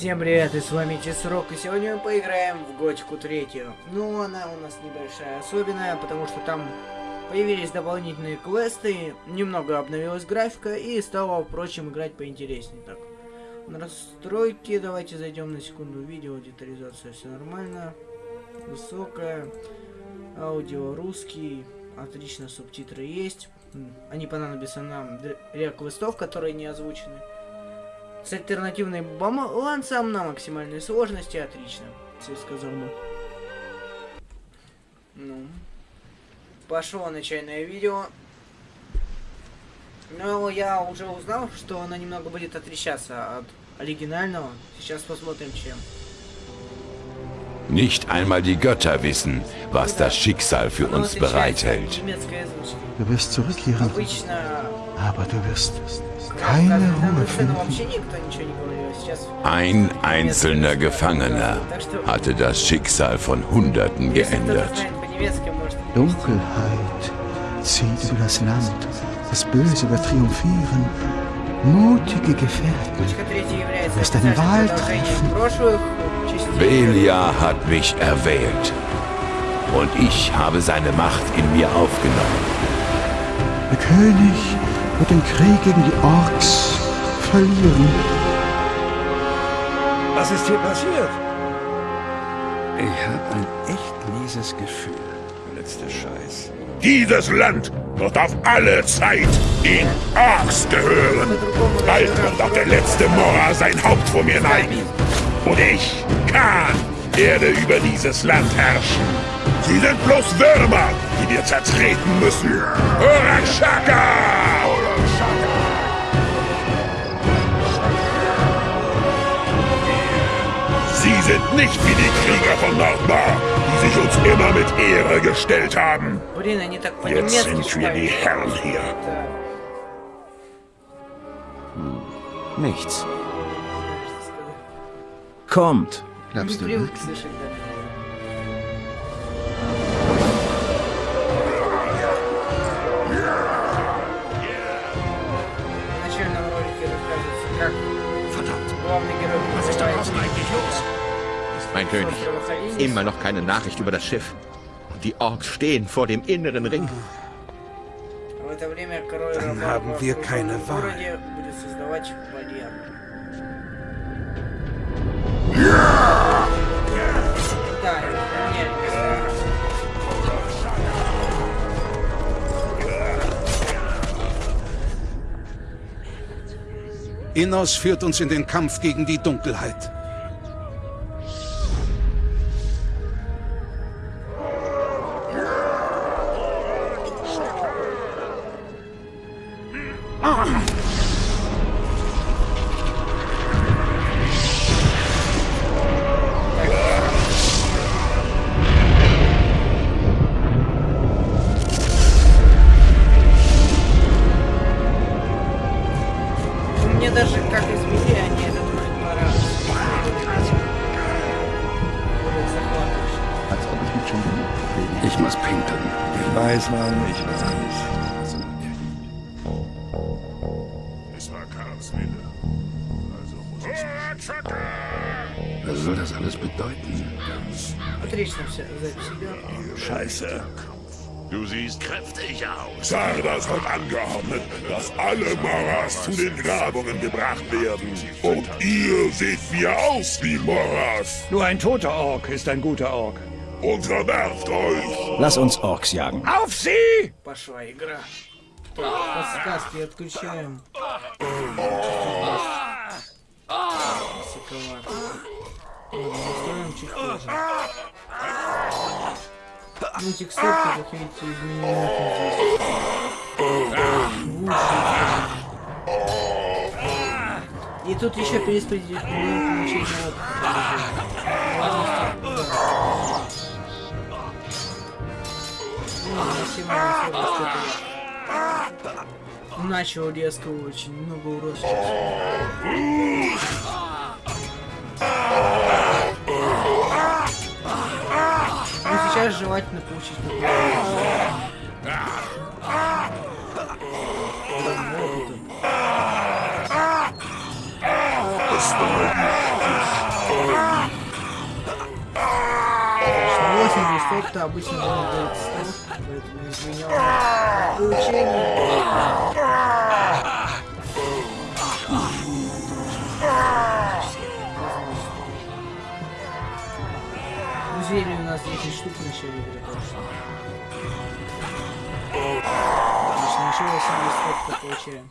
Всем привет, и с вами Чесрок, и сегодня мы поиграем в Готику третью. Ну, она у нас небольшая, особенная, потому что там появились дополнительные квесты, немного обновилась графика, и стало, впрочем, играть поинтереснее. Так, настройки, давайте зайдем на секунду, видео, детализация, все нормально, высокая, аудио русский, отлично, субтитры есть, они понадобятся нам для квестов, которые не озвучены. С альтернативной балансом на максимальной сложности отлично. Все сказал бы. Ну. Пошло начальное видео. Но я уже узнал, что она немного будет отличаться от оригинального. Сейчас посмотрим, чем. Nicht einmal die Götter wissen, was das Schicksal für uns bereithält. Du wirst zurückkehren, aber du wirst keine Ruhe finden. Ein einzelner Gefangener hatte das Schicksal von Hunderten geändert. Dunkelheit zieht über das Land. Das Böse wird triumphieren. Mutige Gefährten. Du wirst eine Wahl treffen. Belia hat mich erwählt. Und ich habe seine Macht in mir aufgenommen. Der König wird den Krieg gegen die Orks verlieren. Was ist hier passiert? Ich habe ein echt mieses Gefühl. Letzter Scheiß. Dieses Land wird auf alle Zeit den Orks gehören. Bald wird auch der letzte Mora sein Haupt vor mir neigen. Und ich, Khan, werde über dieses Land herrschen. Sie sind bloß Würmer, die wir zertreten müssen. Urashaka! Sie sind nicht wie die Krieger von Nordmar, die sich uns immer mit Ehre gestellt haben. Jetzt sind wir die Herren hier. Hm. Nichts. Kommt. Glaubst du wirklich? Mein König, immer noch keine Nachricht über das Schiff. Und die Orks stehen vor dem inneren Ring. Dann haben wir keine Wahl. Innos führt uns in den Kampf gegen die Dunkelheit. как изменение этот парад. Als ob ich mich schon reden. Ich muss pinkeln. Ich weiß, Mann, ich weiß. Es war Karlswille. Also muss ich. Mich... Was soll das alles bedeuten? Scheiße. Du siehst kräftig aus. Sardas hat angeordnet, dass alle Moras zu den Grabungen gebracht werden. Und ihr seht mir aus wie Moras. Nur ein toter Ork ist ein guter Ork. Unterwerft euch! Lass uns Orks jagen. Auf sie! Пошла игра. Подсказки отключаем. Настроим чуть позже. Ну, текстурки, как видите, изменены. И тут еще перераспределить получение опыта. Начал резко очень много уросов. Ну сейчас желательно получить Эффекта обычно будет стоит, поэтому извиняюсь. Получение. Зелье у нас 10 штук в начале игры, так что... Отлично, еще 80 опыта получаем.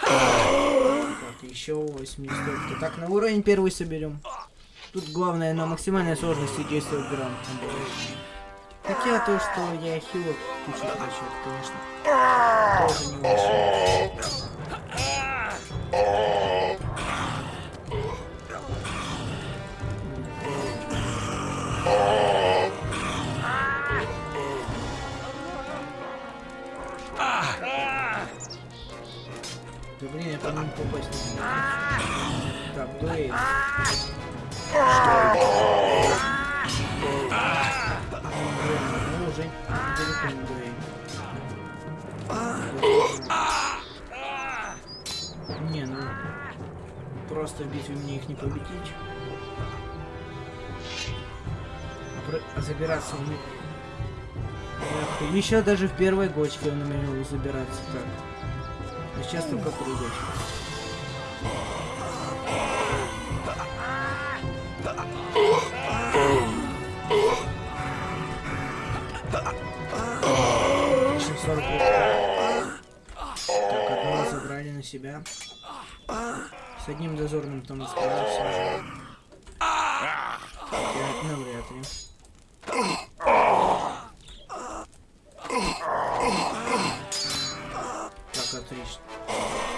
Так, еще 80 опыта. Так, на уровень первый соберем. Тут главное на максимальной сложности действовать грамотно. Хотя то, что я хило кучу трачу, конечно, тоже не очень. Да блин, я по-моему попасть не могу. Так, далеко не дуэль. Не, ну... Просто в битве мне их не победить. Забираться у них... Еще даже в первой гочке он умел забираться так. А сейчас только прыгать. Так, одного забрали на себя. С одним дозорным там справился. Навряд ли. Так, отлично.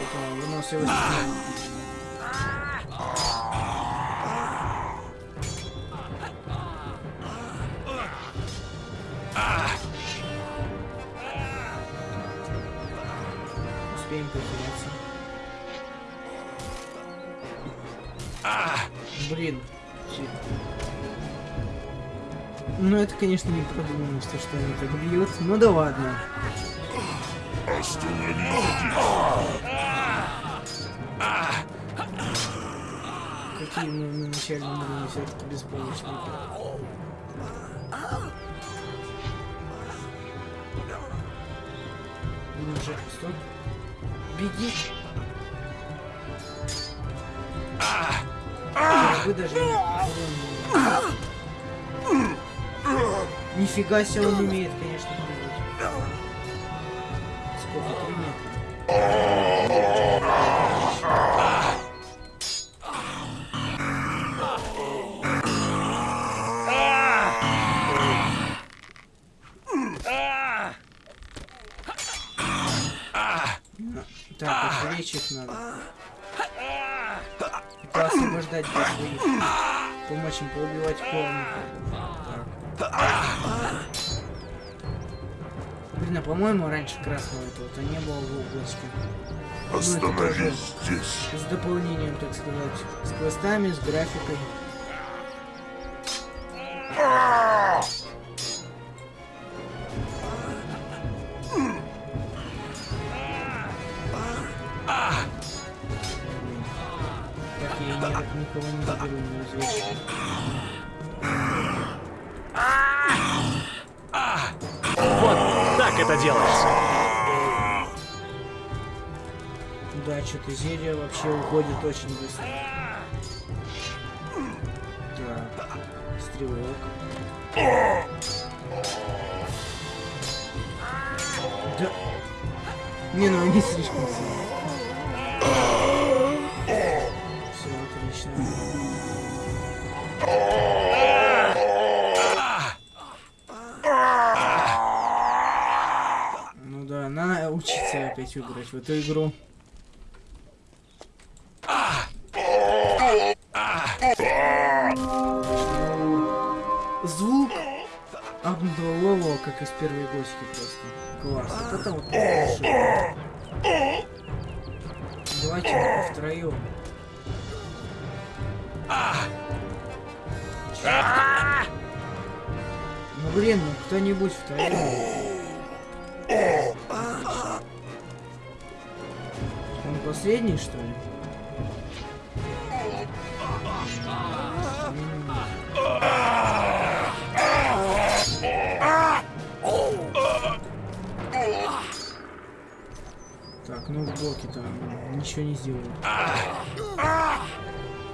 Это выносливость. Успеем потеряться. Блин. Ну это, конечно, не продумано, что, они так бьют. Ну да ладно. Какие мы на начальном уровне все-таки беспомощные. Ну уже, стоп. Беги. Вы даже не... Нифига себе он умеет, конечно, прыгать. Сколько? Три метра. Так, отвлечь их надо. Это освобождать своих. Помочь им поубивать полных. Так. Блин, а по-моему раньше красного этого-то не было в облачке. Ну, Остановись здесь. с дополнением, так сказать. С квестами, с графикой. Что-то зелье вообще уходит очень быстро. Так, стрелок. Да. Не, ну они слишком сильные. Все отлично. Ну да, надо учиться опять играть в эту игру. Кто-нибудь втроем. Он последний, что ли? Так, ну в блоке там ничего не сделаю.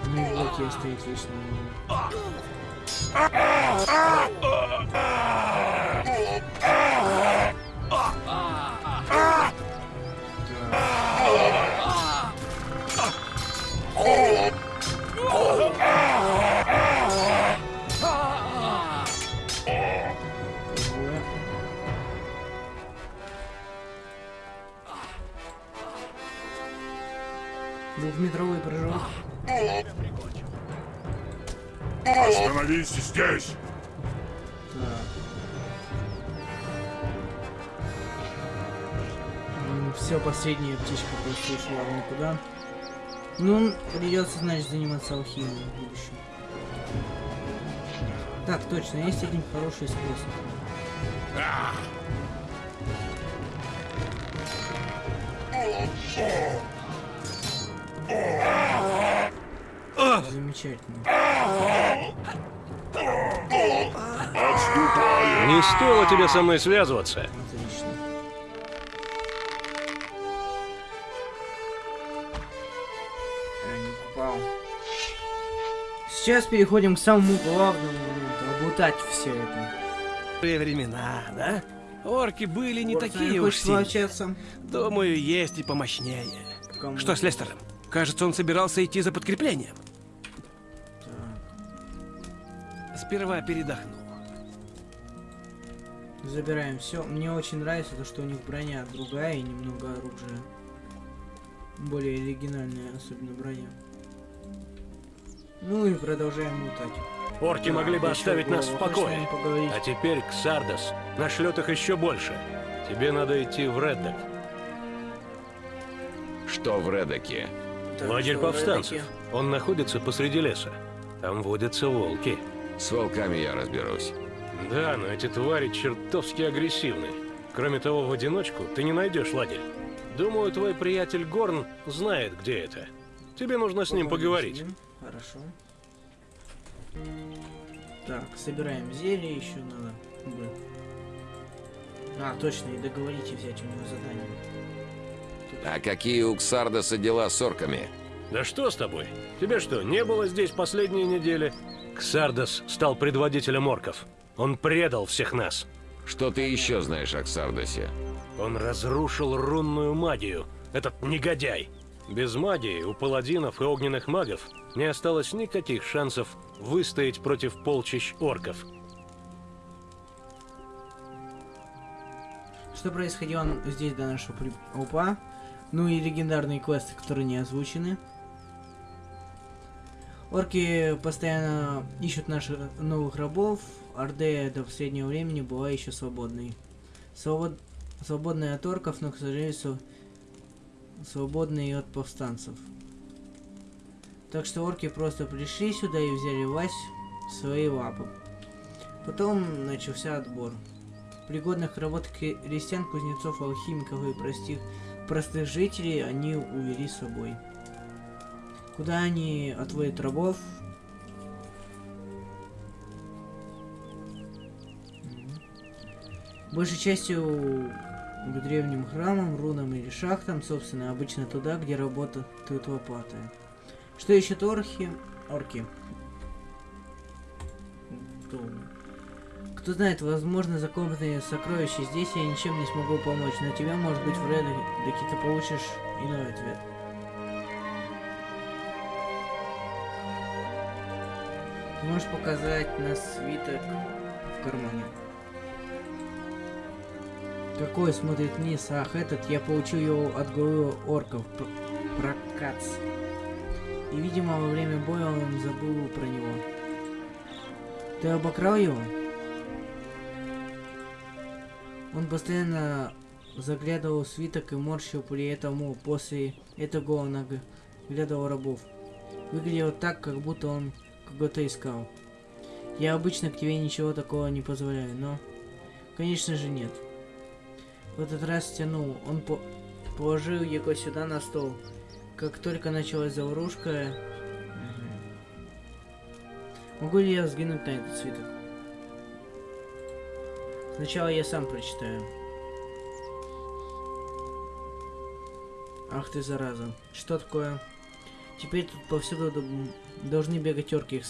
Ну в блоке стоит вечно. Остановись здесь! Все, последняя птичка просто ушла никуда. Ну, придется, значит, заниматься алхимией в будущем. Так, точно, есть один хороший способ. Замечательно. Не стоило тебе со мной связываться. Сейчас переходим к самому главному моменту. Облутать все это. времена, да? Орки были не Город, такие уж сильные. Думаю, есть и помощнее. Кому? Что с Лестером? Кажется, он собирался идти за подкреплением. Сперва передохну. Забираем все. Мне очень нравится то, что у них броня другая и немного оружия. Более оригинальная, особенно броня. Ну и продолжаем лутать. Орки могли бы оставить нас в покое. А теперь Ксардос нашлет их еще больше. Тебе надо идти в Реддок. Что в Редоке? Так, Лагерь повстанцев. Он находится посреди леса. Там водятся волки. С волками я разберусь. Да, но эти твари чертовски агрессивны. Кроме того, в одиночку ты не найдешь лагерь. Думаю, твой приятель Горн знает, где это. Тебе нужно с ним поговорить. Хорошо. Так, собираем зелье, еще надо. бы. А, точно, и договорите взять у него задание. А какие у Ксардоса дела с орками? Да что с тобой? Тебе что, не было здесь последние недели? Ксардос стал предводителем орков. Он предал всех нас. Что ты еще знаешь о Ксардосе? Он разрушил рунную магию. Этот негодяй. Без магии у паладинов и огненных магов не осталось никаких шансов выстоять против полчищ орков. Что происходило здесь до нашего при... Опа. Ну и легендарные квесты, которые не озвучены. Орки постоянно ищут наших новых рабов. Орде до последнего времени была еще свободной. Свобод... Свободная от орков, но, к сожалению, св- свободной и от повстанцев. Так что орки просто пришли сюда и взяли власть в свои лапы. Потом начался отбор. Пригодных работ крестьян, кузнецов, алхимиков и простых, простых жителей они увели с собой. Куда они отводят рабов? Большей частью к древним храмам, рунам или шахтам, собственно, обычно туда, где работают лопаты. Что ищут орхи? Орки. Кто знает, возможно, закопанные сокровища здесь я ничем не смогу помочь, но тебя, может быть, в Реддоке ты получишь иной ответ. Можешь показать на свиток в кармане. Какой смотрит вниз? Ах, этот, я получил его от главы орков. П- Прокац. И, видимо, во время боя он забыл про него. Ты обокрал его? Он постоянно заглядывал в свиток и морщил при этом после этого он оглядывал рабов. Выглядело так, как будто он кого-то искал. Я обычно к тебе ничего такого не позволяю, но... Конечно же нет. В этот раз тянул. Он по положил его сюда на стол. Как только началась заварушка... Мгм. Могу ли я взглянуть на этот свиток? Сначала я сам прочитаю. Ах ты зараза. Что такое? Теперь тут повсюду должны бегать орки. Их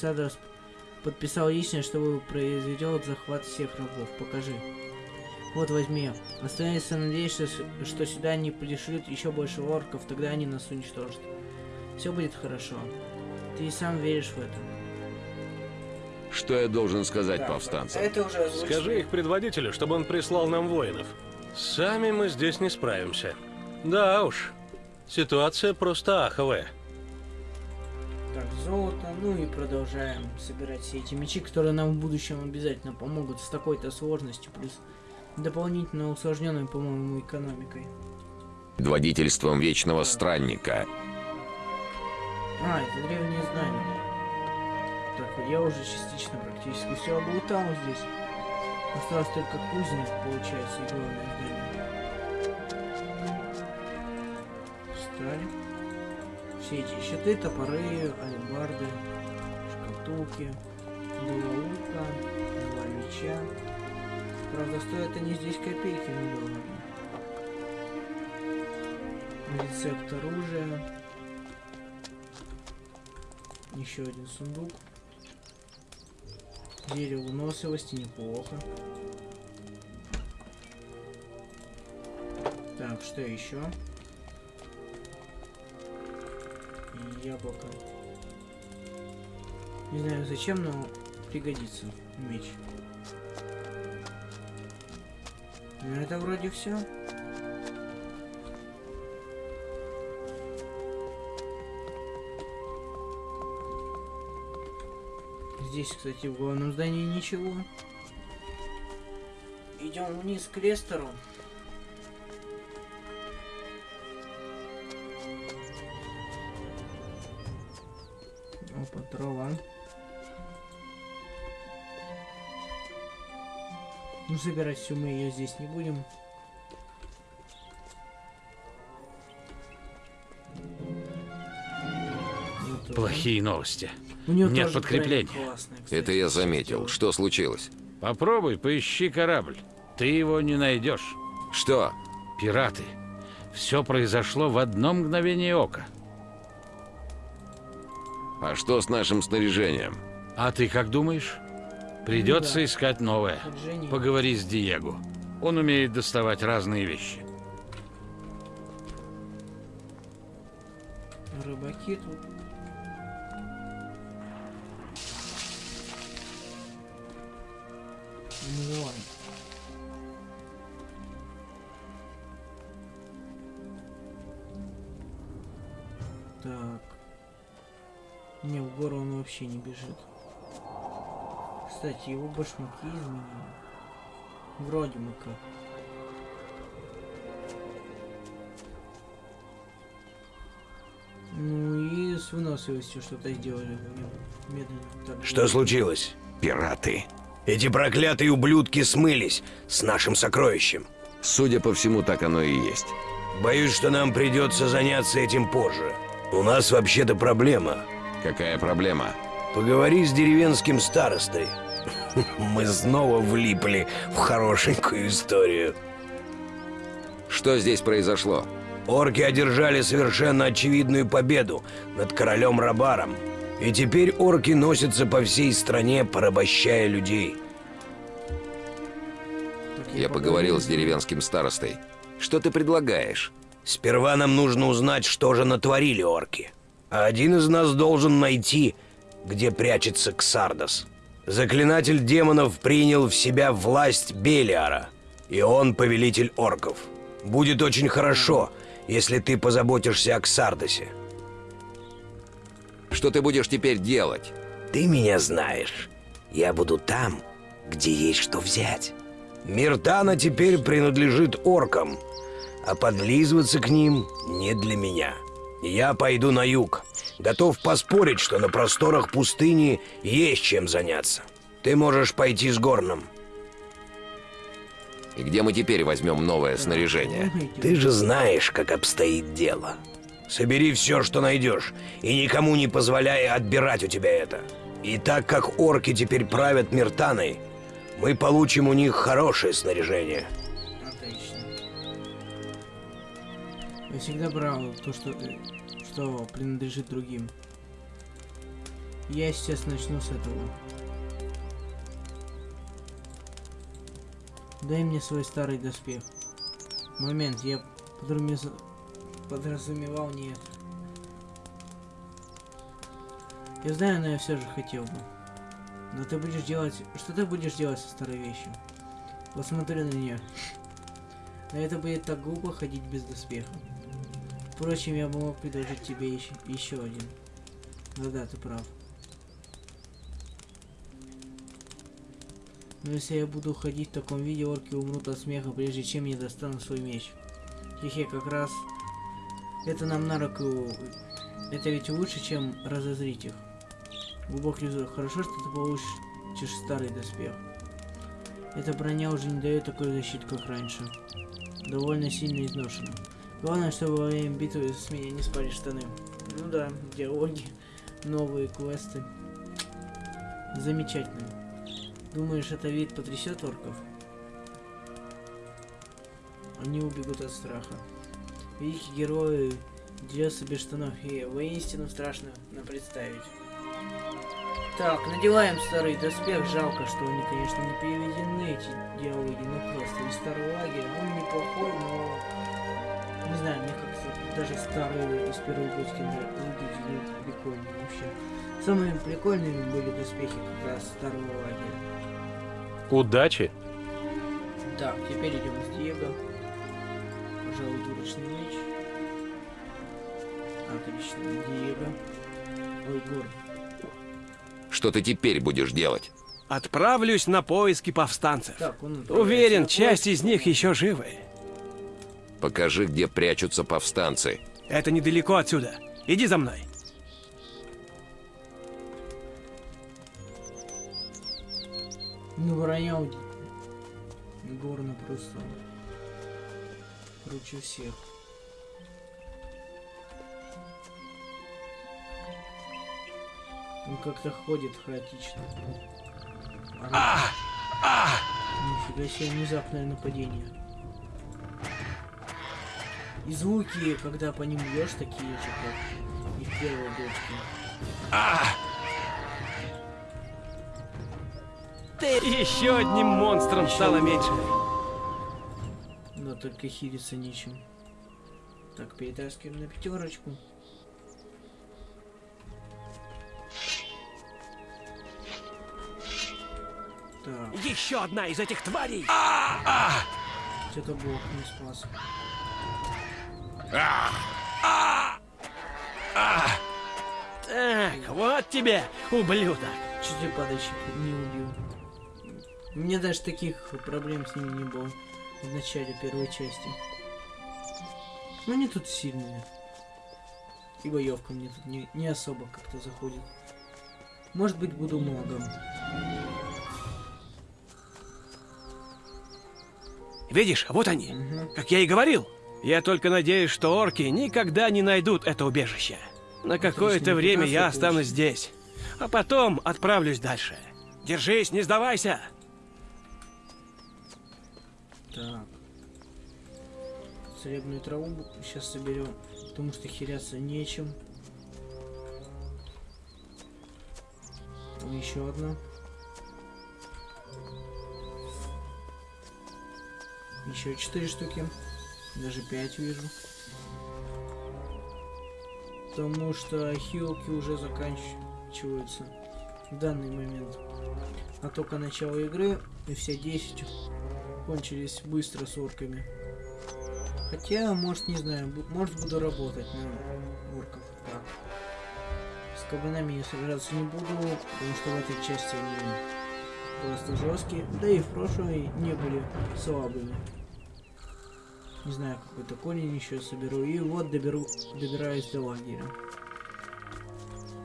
подписал лично, чтобы произведет захват всех рабов. Покажи. Вот возьми. Останется надеяться, что сюда не пришлют еще больше орков, тогда они нас уничтожат. Все будет хорошо. Ты и сам веришь в это. Что я должен сказать да, повстанцам? Это уже Скажи их предводителю, чтобы он прислал нам воинов. Сами мы здесь не справимся. Да уж, ситуация просто аховая. Золото, ну и продолжаем собирать все эти мечи, которые нам в будущем обязательно помогут с такой-то сложностью, плюс дополнительно усложненной, по-моему, экономикой. Предводительством Вечного Странника. А, это древние знания. Так, я уже частично практически все облутал здесь. Осталось только кузник, получается, и главное здание. Встали. Все эти щиты, топоры, алебарды, шкатулки, два лука, два меча. Правда, стоят они здесь копейки, ладно. Рецепт оружия. Еще один сундук. Дерево выносливости неплохо. Так, что еще? Яблоко. Не знаю зачем, но пригодится меч. Ну это вроде все. Здесь, кстати, в главном здании ничего. Идем вниз к Лестеру. Трава. Ну, забирать всю мы ее здесь не будем. Плохие новости. Нет подкреплений. Это я заметил. Что случилось? Попробуй, поищи корабль. Ты его не найдешь. Что? Пираты. Все произошло в одно мгновение ока. А что с нашим снаряжением? А ты как думаешь? Придется ну, да. искать новое. Поговори с Диего. Он умеет доставать разные вещи. Рыбаки тут Миллион. Так. Не, в гору он вообще не бежит. Кстати, его башмаки изменили. Вроде бы как. Ну и с выносливостью что-то сделали медленно. Так, что случилось? Пираты. Эти проклятые ублюдки смылись с нашим сокровищем. Судя по всему, так оно и есть. Боюсь, что нам придется заняться этим позже. У нас вообще-то проблема. Какая проблема? Поговори с деревенским старостой. Мы снова влипли в хорошенькую историю. Что здесь произошло? Орки одержали совершенно очевидную победу над королем Рабаром. И теперь орки носятся по всей стране, порабощая людей. Я поговорил с деревенским старостой. Что ты предлагаешь? Сперва нам нужно узнать, что же натворили орки. А один из нас должен найти, где прячется Ксардос. Заклинатель демонов принял в себя власть Белиара, и он повелитель орков. Будет очень хорошо, если ты позаботишься о Ксардосе. Что ты будешь теперь делать? Ты меня знаешь. Я буду там, где есть что взять. Миртана теперь принадлежит оркам, а подлизываться к ним не для меня. Я пойду на юг. Готов поспорить, что на просторах пустыни есть чем заняться. Ты можешь пойти с Горном. И где мы теперь возьмем новое снаряжение? Ты же знаешь, как обстоит дело. Собери все, что найдешь, и никому не позволяй отбирать у тебя это. И так как орки теперь правят Миртаной, мы получим у них хорошее снаряжение. Отлично. Я всегда брал то, что, э, что принадлежит другим. Я сейчас начну с этого. Дай мне свой старый доспех. Момент, я подразумевал не это. Я знаю, но я все же хотел бы. Но ты будешь делать... Что ты будешь делать со старой вещью? Посмотри на нее. Но это будет так глупо ходить без доспеха. Впрочем, я бы мог предложить тебе еще, еще один. Да-да, ты прав. Но если я буду ходить в таком виде, орки умрут от смеха, прежде чем я достану свой меч. Хе-хе, как раз это нам на руку. Это ведь лучше, чем разозрить их. Глубокий вздох. Хорошо, что ты получишь старый доспех. Эта броня уже не дает такой защиты, как раньше. Довольно сильно изношена. Главное, чтобы во время битвы с меня не спали штаны. Ну да, диалоги, новые квесты. Замечательно. Думаешь, это вид потрясет орков? Они убегут от страха. Великие герои дерется без штанов, и воистину страшно представить. Так, надеваем старый доспех. Жалко, что они, конечно, не переведены, эти диалоги, но просто из старого лагеря. Он неплохой, но... Не знаю, мне как-то даже старые из первой готики выглядели прикольно вообще. Самыми прикольными были доспехи как раз старого лагеря. Удачи! Так, теперь идем с Диего. Пожалуй, дурочный меч. Отлично, Диего. Ой, Гор, что ты теперь будешь делать? Отправлюсь на поиски повстанцев. Так, Уверен, часть из них еще живы. Покажи, где прячутся повстанцы. Это недалеко отсюда. Иди за мной. Ну, ронял Горно просто круче всех. Он как-то ходит хаотично. А! А! Нифига себе внезапное нападение. И звуки, когда по ним бьешь, такие же, как и в первой дочке. А! Ты еще одним монстром еще стало меньше. Но только хилиться нечем. Так, перетаскиваем на пятерочку. Так. Еще одна из этих тварей! А -а -а! Это бог не спас. А -а -а так, вот тебе, ублюдок. Чуть ли падающий не убил. У меня даже таких проблем с ними не было в начале первой части. Но они тут сильные. И боевка мне тут не, не особо как-то заходит. Может быть, буду магом. Видишь, вот они. Угу. Как я и говорил. Я только надеюсь, что орки никогда не найдут это убежище. На какое-то время я останусь здесь. А потом отправлюсь дальше. Держись, не сдавайся. Так. Сребную траву сейчас соберем, потому что херяться нечем. Еще одна. Еще четыре штуки. Даже пять вижу. Потому что хилки уже заканчиваются в данный момент. А только начало игры и все 10 кончились быстро с орками. Хотя, может, не знаю, может буду работать на орков. Так. С кабанами я собираться не буду, потому что в этой части они просто жесткие, да и в прошлой не были слабыми. Не знаю, какой-то конень еще соберу. И вот доберу, добираюсь до лагеря.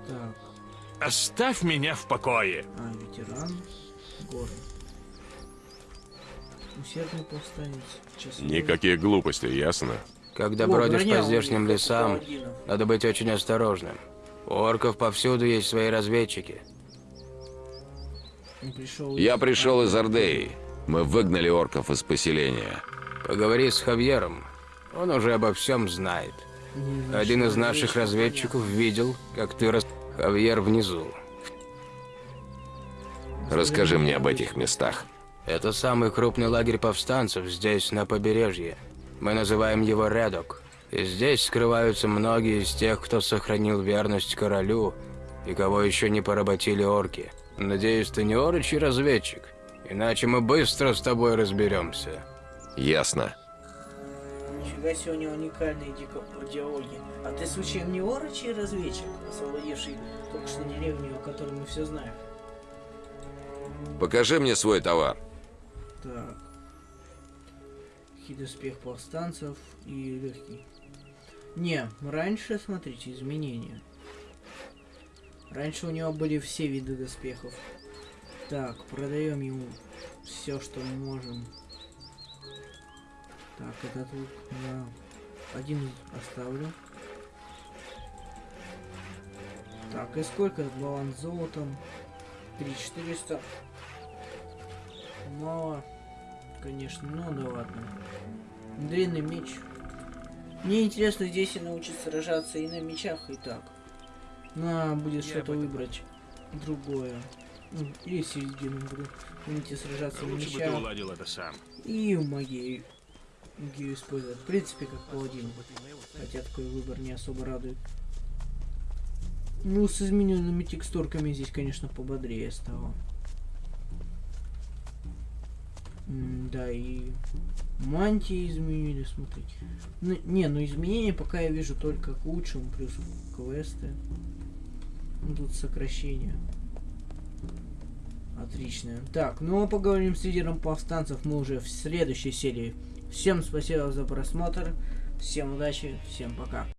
Так. Оставь меня в покое. А, ветеран. Горы. Усердный повстанец. Часовой. Никаких глупостей, ясно? Когда О, бродишь по здешним лесам, надо быть очень осторожным. У орков повсюду есть свои разведчики. Пришел Я пришел из Ордеи. Мы выгнали орков из поселения. Поговори с Хавьером. Он уже обо всем знает. Один из наших разведчиков видел, как ты рас... Хавьер внизу. Расскажи мне об этих местах. Это самый крупный лагерь повстанцев здесь, на побережье. Мы называем его Редок. И здесь скрываются многие из тех, кто сохранил верность королю и кого еще не поработили орки. Надеюсь, ты не орочий разведчик, иначе мы быстро с тобой разберемся. Ясно. Нифига себе у него уникальные диалоги. А ты случаем не орочий разведчик, освободивший только что деревню, о которой мы все знаем? Покажи мне свой товар. Так. Хит-успех повстанцев и легкий. Не, раньше, смотрите, изменения. Раньше у него были все виды доспехов. Так, продаем ему все, что можем. Так, этот лук я один оставлю. Так, и сколько баланс золотом? 3400. Мало. Конечно, ну да ладно. Длинный меч. Мне интересно здесь и научиться сражаться и на мечах, и так. На, будет что-то выбрать другое. Ну, или середину буду. Умейте сражаться на мечах. бы ты уладил это сам. И в магии. Магию использовать. В принципе, как паладин. Хотя такой выбор не особо радует. Ну, с измененными текстурками здесь, конечно, пободрее стало. М да, и мантии изменили, смотрите. Ну, не, ну изменения пока я вижу только к лучшему, плюс квесты. Ну, тут сокращение. Отлично. Так, ну а поговорим с лидером повстанцев мы уже в следующей серии. Всем спасибо за просмотр, всем удачи, всем пока.